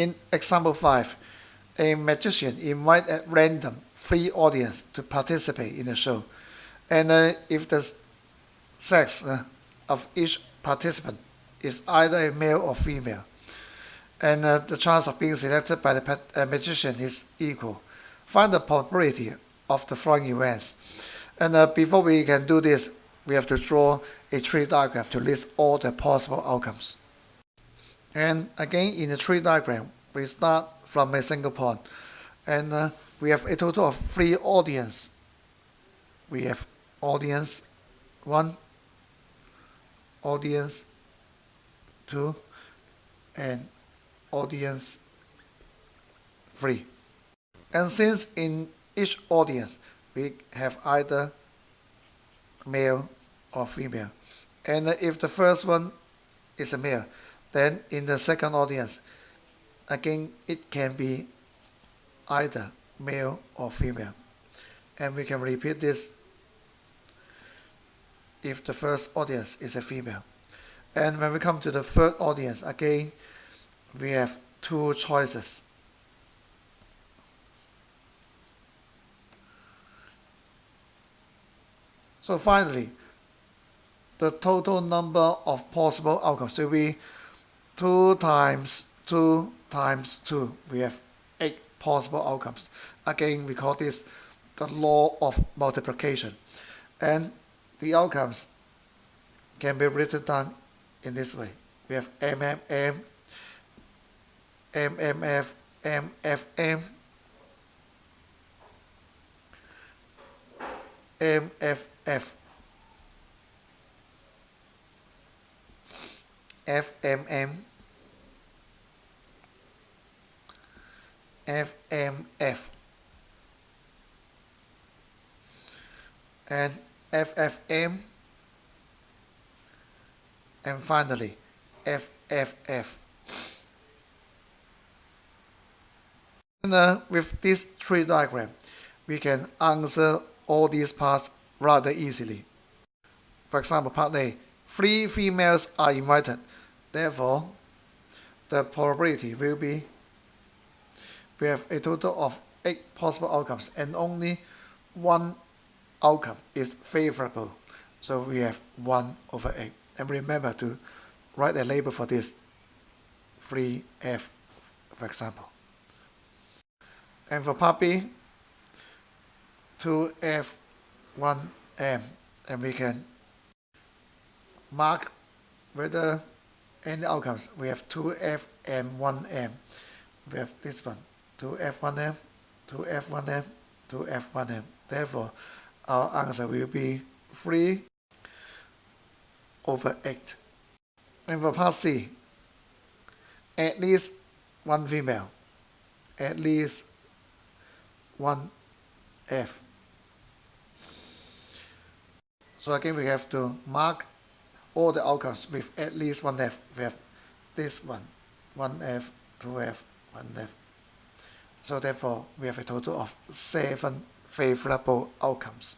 In example 5, a magician invite at random three audience to participate in the show. And uh, if the sex uh, of each participant is either a male or female, and uh, the chance of being selected by the uh, magician is equal. Find the probability of the following events. And uh, before we can do this, we have to draw a tree diagram to list all the possible outcomes. And again, in the tree diagram, we start from a single point. And uh, we have a total of three audience. We have audience 1, audience 2, and audience 3. And since in each audience we have either male or female, and if the first one is a male, then in the second audience, again it can be either male or female. And we can repeat this if the first audience is a female. And when we come to the third audience, again, we have two choices. So finally, the total number of possible outcomes will be 2 times 2 times 2. We have 8 possible outcomes. Again, we call this the law of multiplication. And the outcomes can be written down in this way. We have MMM MMF, MFM, MFF, FMM, FMF, and FFM, and finally FFF. And uh, with this tree diagram, we can answer all these parts rather easily. For example, part A, three females are invited. Therefore, the probability will be, we have a total of eight possible outcomes and only one outcome is favorable. So we have 1 over 8. And remember to write a label for this, 3F, for example. And for puppy, 2F, 1M. And we can mark whether any outcomes. We have 2F and 1M. We have this one, 2F, 1M, to f1m to f1m. Therefore, our answer will be 3 over 8. And for part C, at least one female, at least one F. So again, we have to mark all the outcomes with at least one F. We have this one, one F, two F, one F. So therefore, we have a total of seven favorable outcomes.